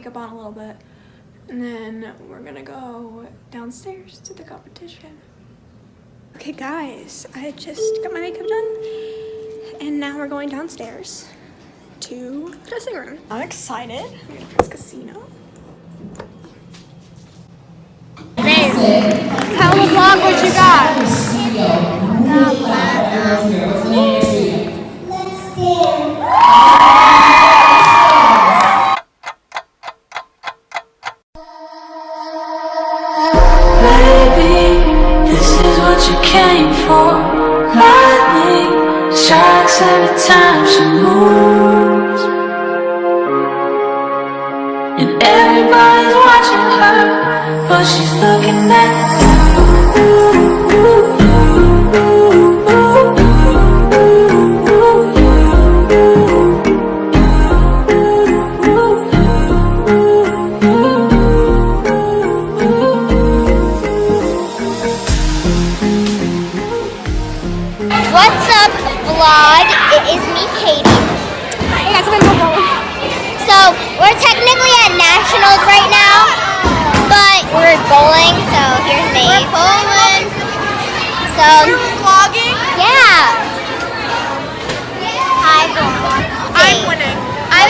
makeup on a little bit. And then we're gonna go downstairs to the competition. Okay guys, I just got my makeup done. And now we're going downstairs to the dressing room. I'm excited. We're gonna press casino. Tell the vlog what you got. Baby, for. Lightning strikes every time she moves. And everybody's watching her, but she's looking at What's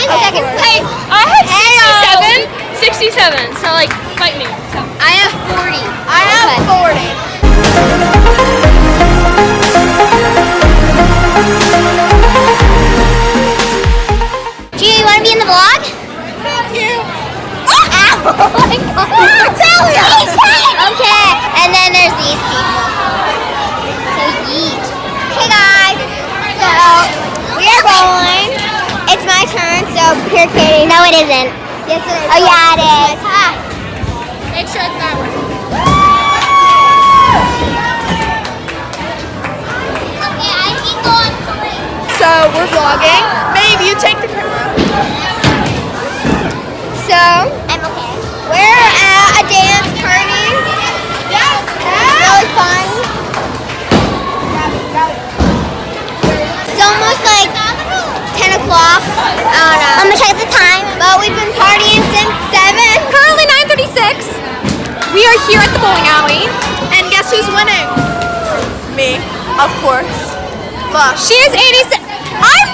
I was second. Hey, I have 67, 67, so like, fight me. So. I have 40. I have 40. Gio, you want to be in the vlog? Thank you. Oh, my God. Tell me. Okay. And then there's these people. So yeet. Hey guys. So we are bowling. It's my turn. Pure Katie. No, it isn't. Yes, it is. Oh yeah, it is. Ah. Make sure it's that way. Okay, I keep going three. So we're vlogging. We are here at the bowling alley. And guess who's winning? Me, of course. Look. She is 86. I'm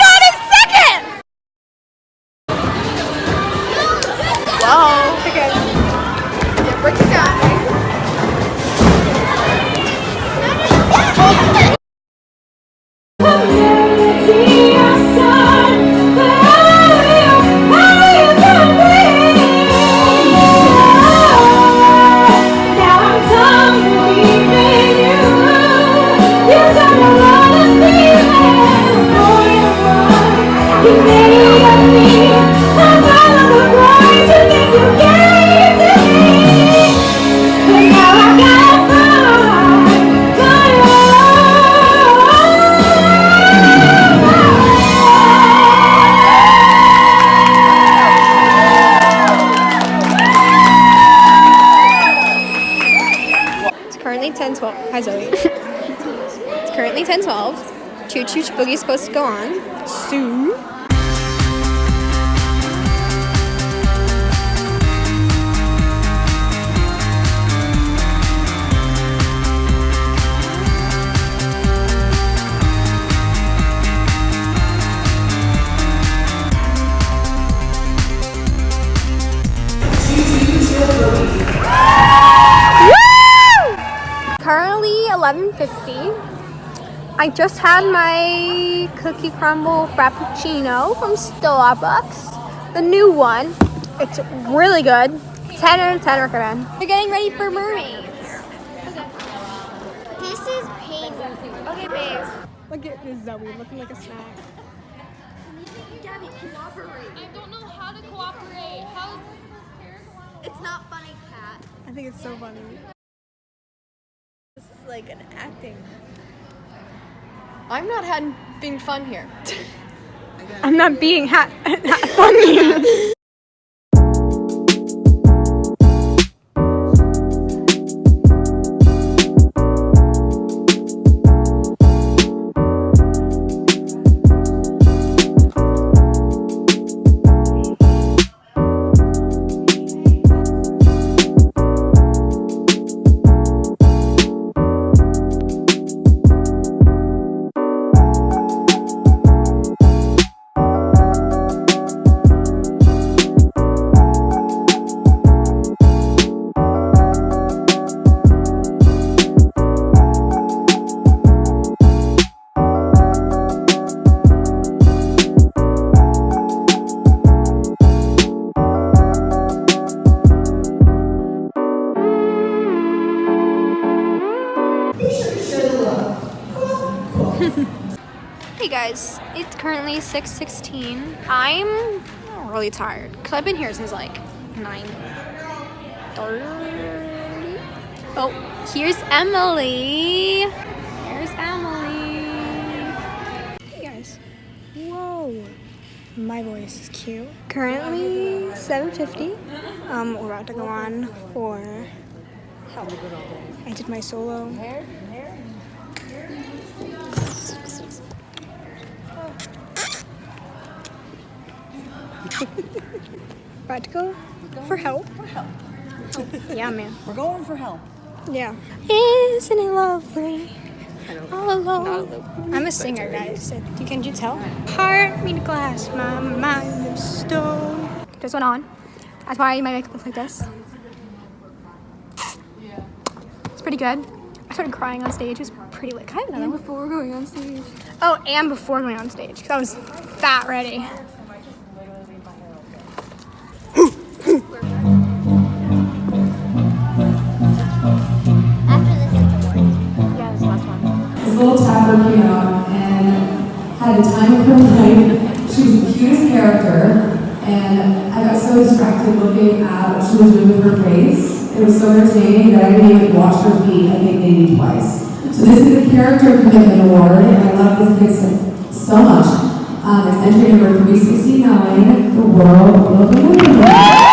currently 10 12. Choo Choo Boogie is supposed to go on soon. I just had my cookie crumble frappuccino from Starbucks, the new one. It's really good. 10 out of 10 recommend. We're getting ready for mermaids. This is painful. Okay, babe. Look at this Zoe looking like a snack. Gabby, cooperate. I don't know how to cooperate. How It's not funny, Cat. I think it's so funny. This is like an acting. I'm not having being fun here. I'm not being ha- ha- funny. guys, it's currently 6:16. I'm really tired because I've been here since like 9:30. Oh, here's Emily. Here's Emily. Hey guys. Whoa. My voice is cute. Currently 7:50. Um, we're about to go on for help. I did my solo. about to go for help. Yeah, man. We're going for help. Yeah. Isn't it lovely? All alone. I'm a singer, guys. You Can you tell? Heart made of glass, my mind of stone. Just went on. That's why my makeup looks like this. It's pretty good. I started crying on stage. It was pretty lit. Can I have another one? Before going on stage. Oh, and before going on stage, because I was that ready. Out and had a time of her life. She was the cutest character, and I got so distracted looking at what she was doing with her face. It was so entertaining that I didn't even watch her feet, I think maybe twice. So this is the Character Commitment Award, and I love this kid so, so much. Um, it's entry number 369, The World Will Remember Me.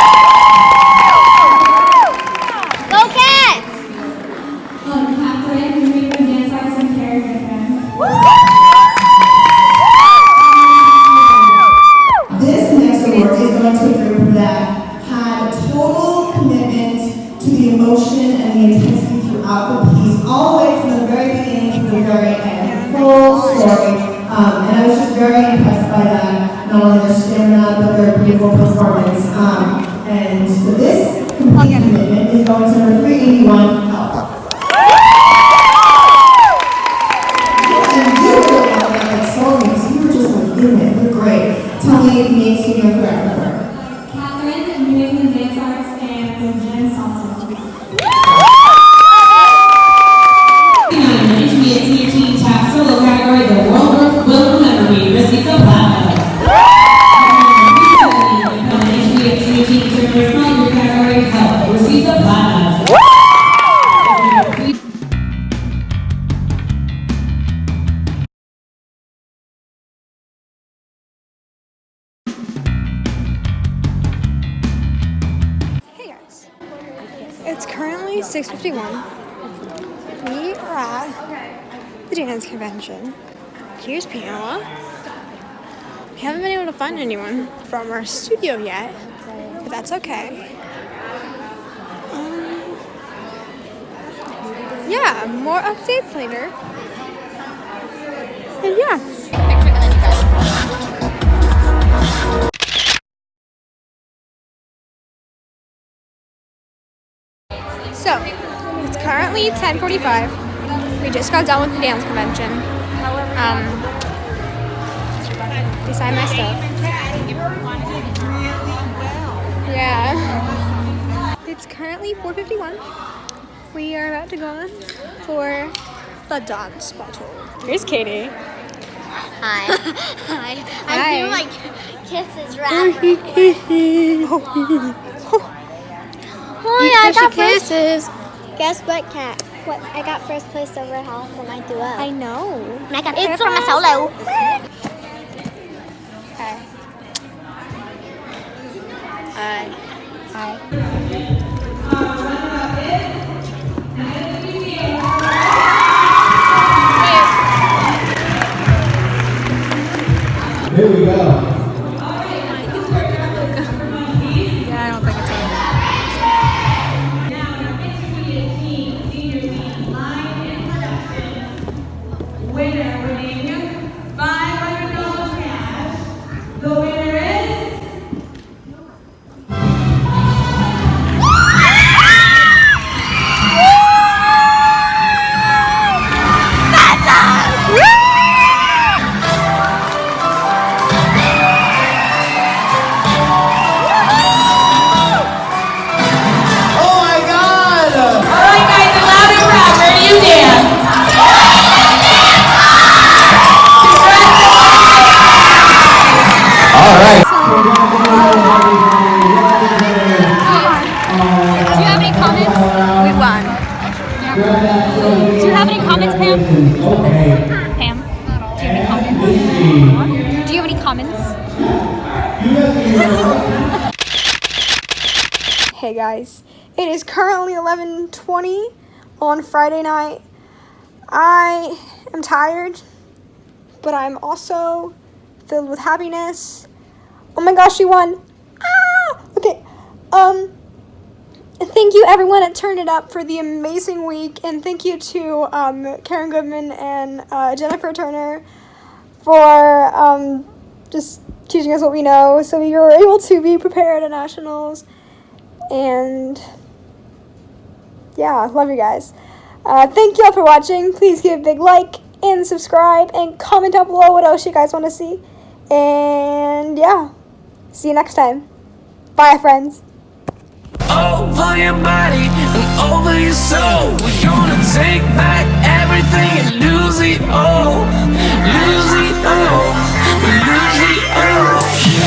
All the way from the very beginning to the very end, full story. Um, and I was just very impressed by that, not only their stamina, but their beautiful performance. Um, and so this complete commitment is going to number 381, Help. You sold me, you it, you're great. Tell me 6.51. We are at the dance convention. Here's Pamela. We haven't been able to find anyone from our studio yet, but that's okay. Um, yeah, more updates later. And yeah. So, it's currently 10:45. We just got done with the dance convention. Um, beside my stuff. Yeah. It's currently 4:51. We are about to go on for the dance battle. Here's Katie. Hi. Hi. Hi. I do like kisses rapper. Oh yeah, I got first. kisses. Guess what, Cat? What? I got first place over Hal for my duo. I know. and I got third for my solo. Okay. Hi. Hi. Here we go. Congratulations. Okay. Pam, do you have any comments? Do you have any comments? Hey guys, it is currently 11:20 on Friday night. I am tired, but I'm also filled with happiness. Oh my gosh, you won! Ah! Okay. Um thank you everyone at Turn It Up for the amazing week and thank you to um, Karen Goodman and uh, Jennifer Turner for um, just teaching us what we know so we were able to be prepared at nationals and yeah, love you guys. Uh, thank you all for watching. Please give a big like and subscribe and comment down below what else you guys want to see. And yeah, see you next time. Bye, friends. Over your body and over your soul. We're gonna take back everything and lose it all, lose it all, lose it all.